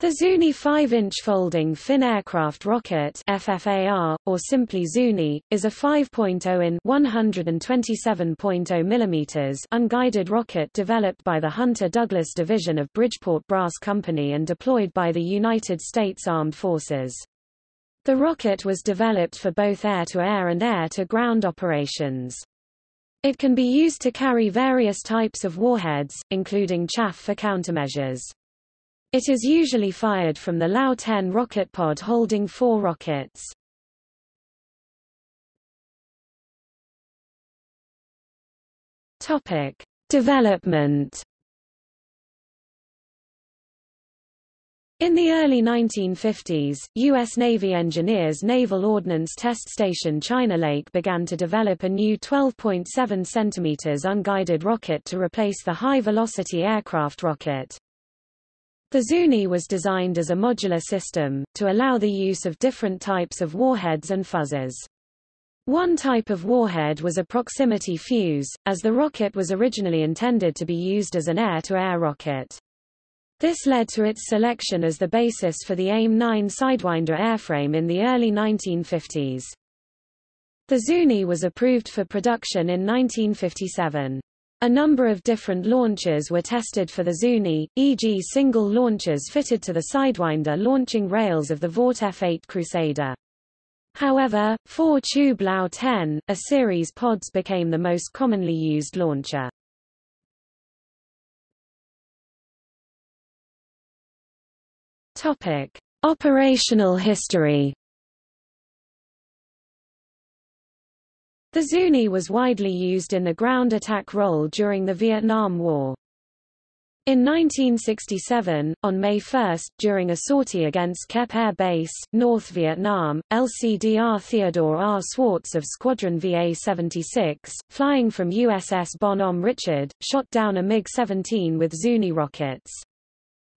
The Zuni 5-inch folding fin aircraft rocket FFAR, or simply Zuni, is a 5.0 in 127.0 mm unguided rocket developed by the Hunter Douglas Division of Bridgeport Brass Company and deployed by the United States Armed Forces. The rocket was developed for both air-to-air -air and air-to-ground operations. It can be used to carry various types of warheads, including chaff for countermeasures. It is usually fired from the LAU-10 rocket pod holding four rockets. Topic: Development. In the early 1950s, U.S. Navy engineers Naval Ordnance Test Station China Lake began to develop a new 12.7 cm unguided rocket to replace the high-velocity aircraft rocket. The Zuni was designed as a modular system, to allow the use of different types of warheads and fuzzes. One type of warhead was a proximity fuse, as the rocket was originally intended to be used as an air-to-air -air rocket. This led to its selection as the basis for the AIM-9 Sidewinder airframe in the early 1950s. The Zuni was approved for production in 1957. A number of different launchers were tested for the Zuni, e.g. single launchers fitted to the Sidewinder launching rails of the Vought F-8 Crusader. However, 4-tube LAU-10, a series pods became the most commonly used launcher. Topic: Operational history The Zuni was widely used in the ground attack role during the Vietnam War. In 1967, on May 1, during a sortie against Kep Air Base, North Vietnam, LCDR Theodore R. Swartz of Squadron VA-76, flying from USS Bon Homme Richard, shot down a MiG-17 with Zuni rockets.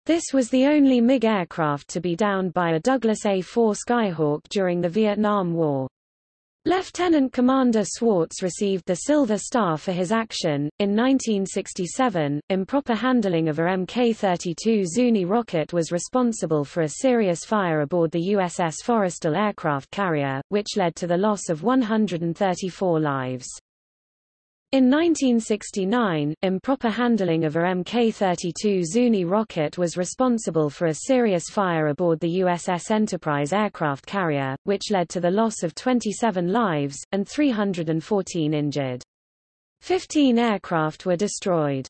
This was the only MiG aircraft to be downed by a Douglas A-4 Skyhawk during the Vietnam War. Lieutenant Commander Swartz received the Silver Star for his action. In 1967, improper handling of a Mk-32 Zuni rocket was responsible for a serious fire aboard the USS Forrestal aircraft carrier, which led to the loss of 134 lives. In 1969, improper handling of a Mk-32 Zuni rocket was responsible for a serious fire aboard the USS Enterprise aircraft carrier, which led to the loss of 27 lives, and 314 injured. Fifteen aircraft were destroyed.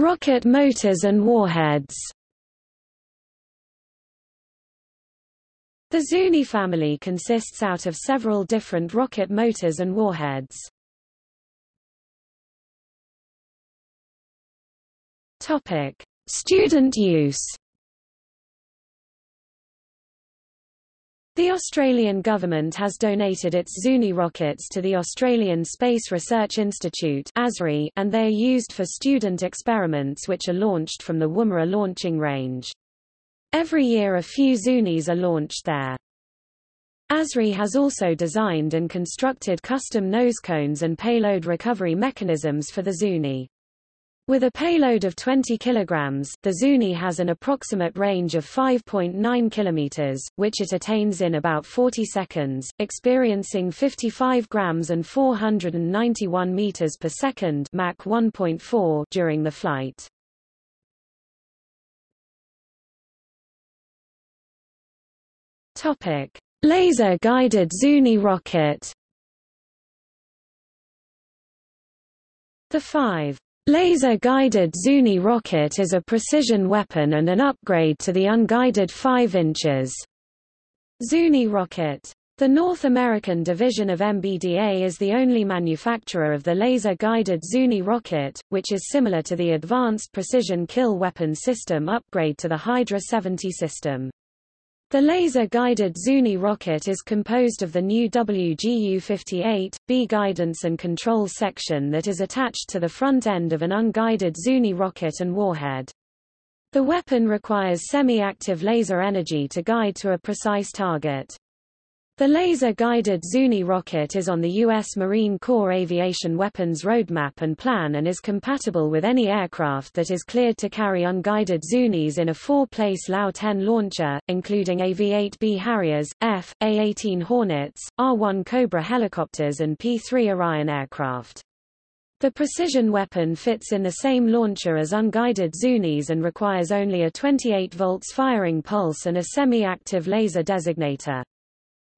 Rocket motors and warheads The Zuni family consists out of several different rocket motors and warheads. Topic: Student use. The Australian government has donated its Zuni rockets to the Australian Space Research Institute and they are used for student experiments which are launched from the Woomera launching range. Every year a few Zunis are launched there. ASRI has also designed and constructed custom nose cones and payload recovery mechanisms for the Zuni. With a payload of 20 kg, the Zuni has an approximate range of 5.9 km, which it attains in about 40 seconds, experiencing 55 grams and 491 meters per second Mach 1.4 during the flight. Topic: Laser-guided Zuni rocket. The 5 Laser-guided Zuni rocket is a precision weapon and an upgrade to the unguided 5 inches Zuni rocket. The North American division of MBDA is the only manufacturer of the laser-guided Zuni rocket, which is similar to the Advanced Precision Kill Weapon System upgrade to the Hydra 70 system. The laser-guided Zuni rocket is composed of the new WGU-58, B guidance and control section that is attached to the front end of an unguided Zuni rocket and warhead. The weapon requires semi-active laser energy to guide to a precise target. The laser-guided Zuni rocket is on the U.S. Marine Corps Aviation Weapons Roadmap and Plan and is compatible with any aircraft that is cleared to carry unguided Zunis in a four-place LAU-10 launcher, including AV-8B Harriers, F, A-18 Hornets, R-1 Cobra helicopters and P-3 Orion aircraft. The precision weapon fits in the same launcher as unguided Zunis and requires only a 28 volts firing pulse and a semi-active laser designator.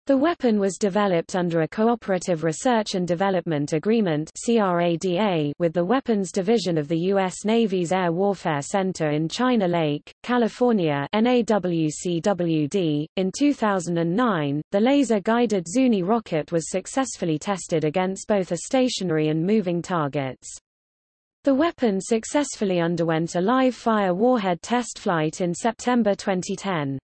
The weapon was developed under a Cooperative Research and Development Agreement with the Weapons Division of the U.S. Navy's Air Warfare Center in China Lake, California NAWCWD. .In 2009, the laser-guided Zuni rocket was successfully tested against both a stationary and moving targets. The weapon successfully underwent a live-fire warhead test flight in September 2010.